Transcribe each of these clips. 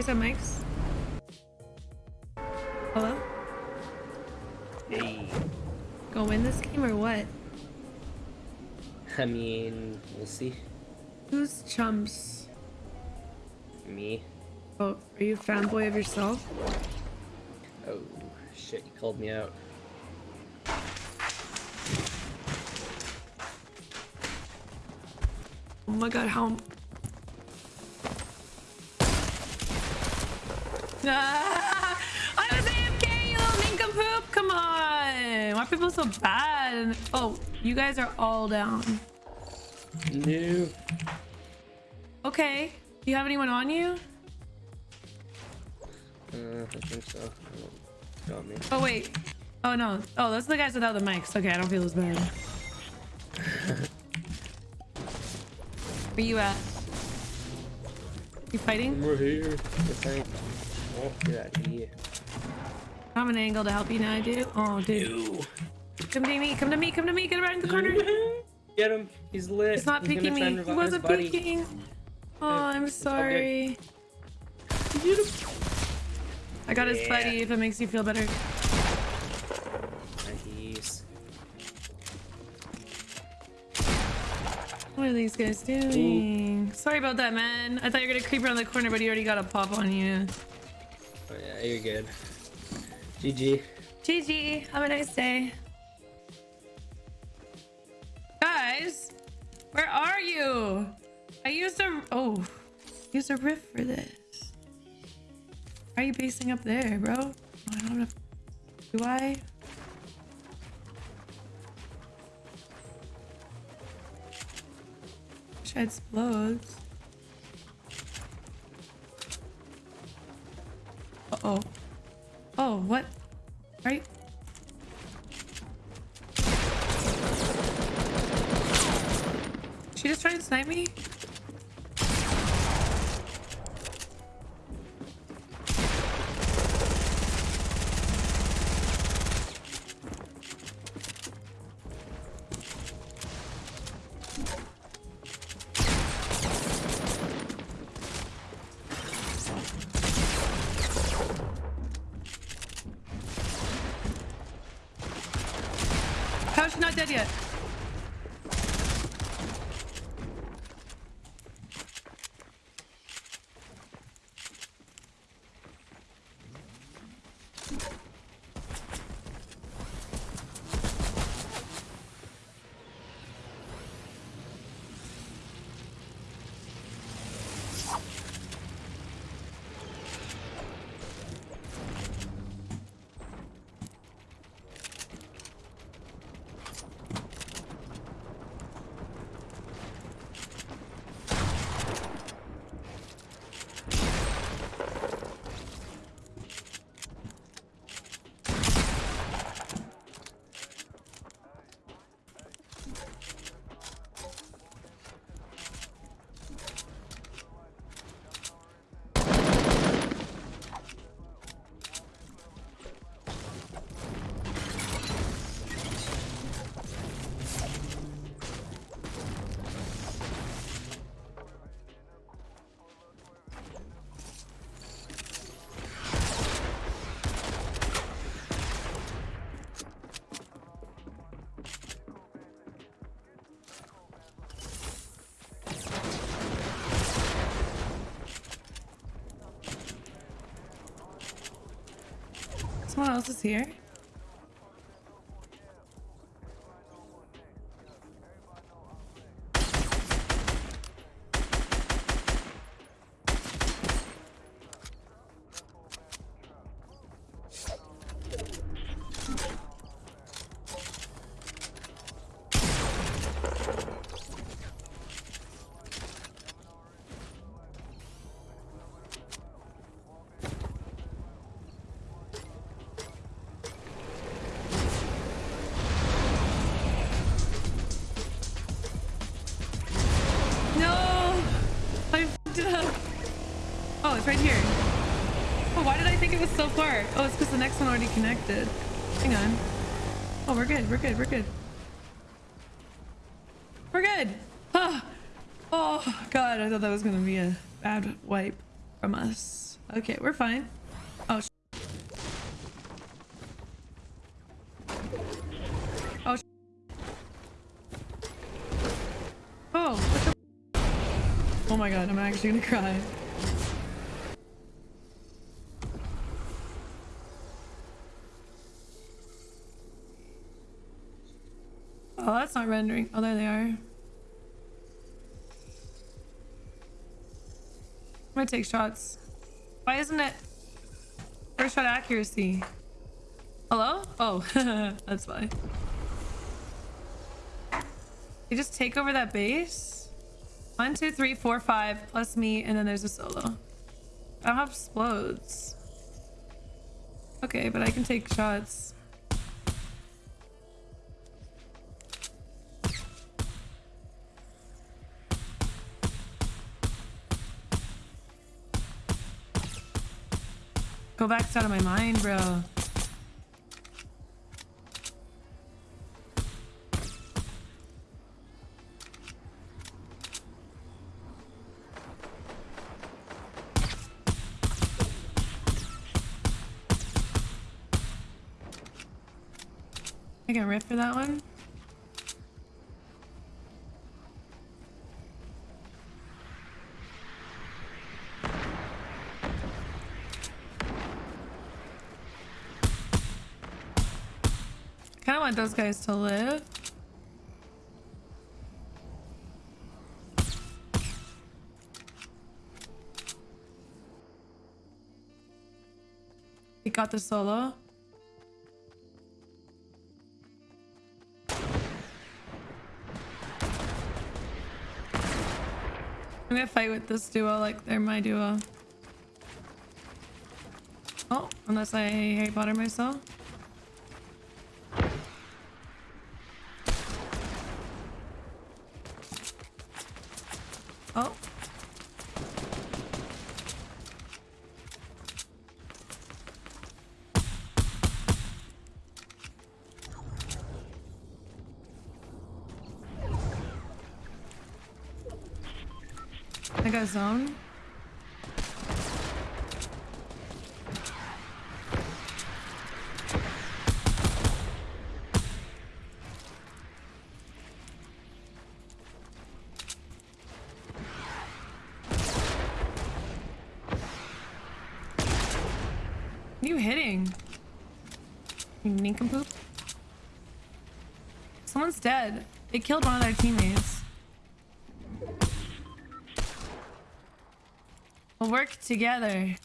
guys have mics? Hello? Hey. Go win this game or what? I mean, we'll see. Who's chumps? Me. Oh, are you a fanboy of yourself? Oh, shit, you called me out. Oh my god, how... I was AFK, you little nincompoop! Come on! Why are people so bad? Oh, you guys are all down. No. Okay. Do you have anyone on you? Uh, I think so. Oh, Got me. Oh, wait. Oh, no. Oh, those are the guys without the mics. Okay, I don't feel as bad. Where you at? You fighting? We're here. I think. Oh, get out of here. I have an angle to help you now, I do. Oh, dude. Come to me, come to me, come to me, get around the corner. Get him. He's lit. He's not He's peeking me. He wasn't peeking. Oh, I'm sorry. I got his buddy if it makes you feel better. Nice. What are these guys doing? Sorry about that, man. I thought you were gonna creep around the corner, but he already got a pop on you. Oh, yeah, you're good. GG. GG. Have a nice day. Guys, where are you? I used a oh, used a riff for this. Why are you basing up there, bro? I don't have. Do I? Wish I had. Oh. Oh, what? Right? She just trying to snipe me? She not dead yet? Someone else is here. It's right here. Oh, why did I think it was so far? Oh, it's because the next one already connected. Hang on. Oh, we're good. We're good. We're good. We're good. Ah. Oh, God. I thought that was going to be a bad wipe from us. Okay, we're fine. Oh, Oh, Oh, Oh my god, I'm actually gonna cry. Oh, that's not rendering. Oh, there they are. I'm gonna take shots. Why isn't it first shot accuracy? Hello? Oh, that's why. You just take over that base? One, two, three, four, five, plus me, and then there's a solo. I don't have explodes. Okay, but I can take shots. Go back out of my mind, bro. I can riff for that one. Want those guys to live. He got the solo. I'm gonna fight with this duo like they're my duo. Oh, unless I Harry Potter myself. Oh. I got zone. You hitting? You nincompoop? Someone's dead. They killed one of their teammates. We'll work together.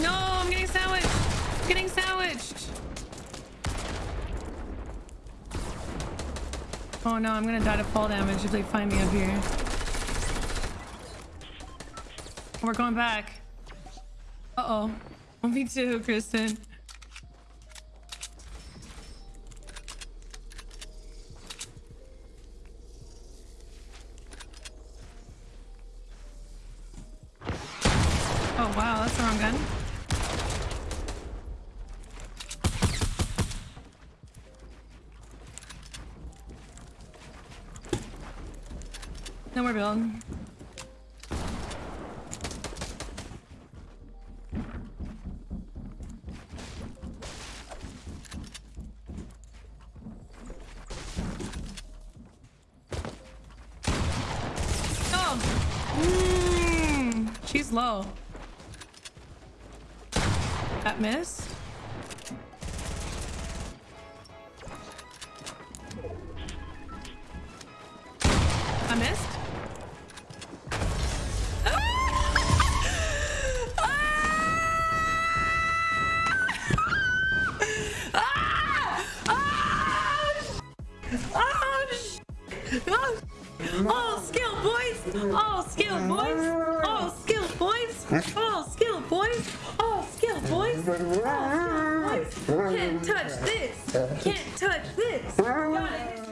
No, I'm getting sandwiched. I'm getting sandwiched. Oh no, I'm gonna die to fall damage if they find me up here. We're going back. Uh oh. Me too, Kristen. Oh wow, that's the wrong gun. No more build. Mm, she's low. That miss? I missed? All skill, boys. All skill, boys. All skill, boys. All skill, boys. All skill, boys. All skill, boys. Can't touch this. Can't touch this. Your shots.